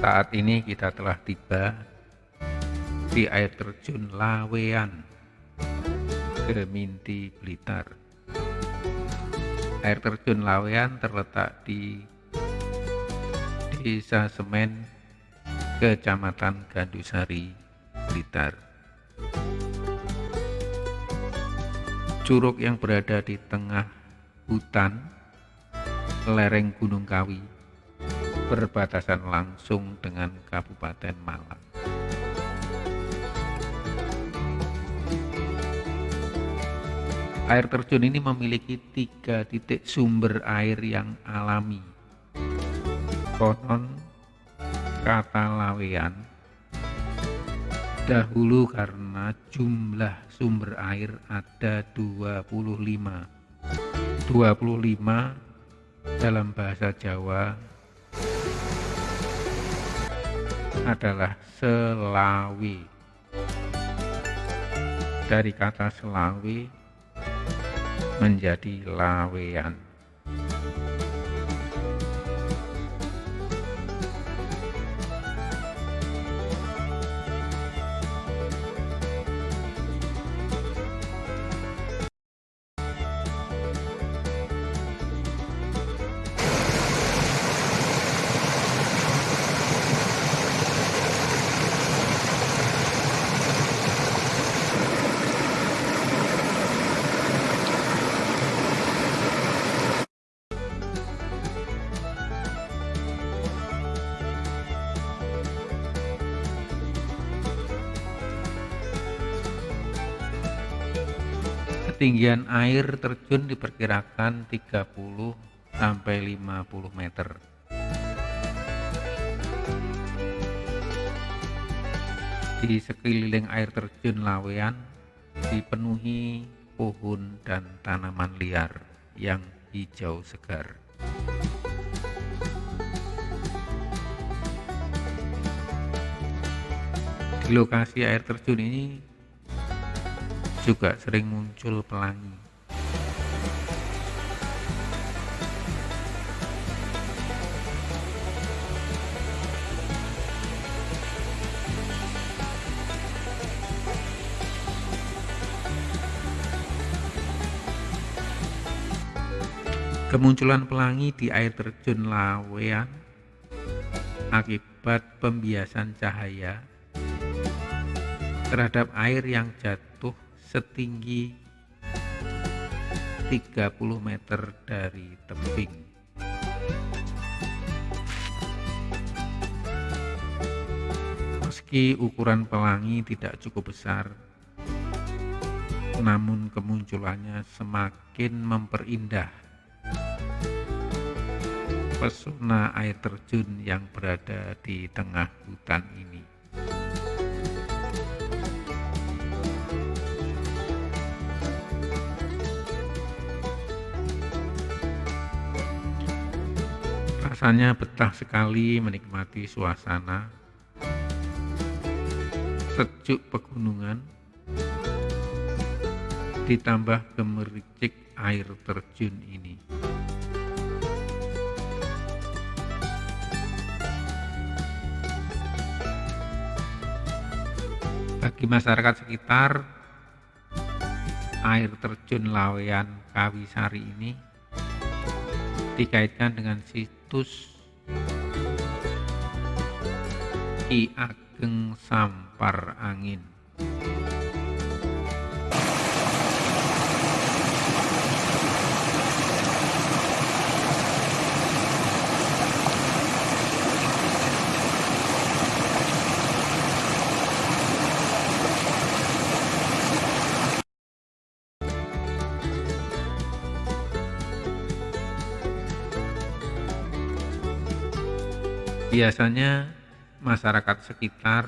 Saat ini kita telah tiba di air terjun Lawean, Geminti, Blitar. Air terjun Lawean terletak di Desa Semen, Kecamatan Gandusari, Blitar. Curug yang berada di tengah hutan lereng Gunung Kawi berbatasan langsung dengan Kabupaten Malang. Air terjun ini memiliki tiga titik sumber air yang alami. Konon kata lawean dahulu karena jumlah sumber air ada 25. 25 dalam bahasa Jawa adalah selawi. Dari kata selawi menjadi lawean. Ketinggian air terjun diperkirakan 30 sampai 50 meter. Di sekeliling air terjun Lawean dipenuhi pohon dan tanaman liar yang hijau segar. Di lokasi air terjun ini juga sering muncul pelangi. Kemunculan pelangi di air terjun Lawean akibat pembiasan cahaya terhadap air yang jatuh setinggi 30 meter dari tebing. Meski ukuran pelangi tidak cukup besar, namun kemunculannya semakin memperindah pesona air terjun yang berada di tengah hutan ini. Rasanya betah sekali menikmati suasana sejuk pegunungan ditambah gemericik air terjun ini. Bagi masyarakat sekitar, air terjun Lawean Kawisari ini dikaitkan dengan situs Ki Ageng Sampar Angin. Biasanya masyarakat sekitar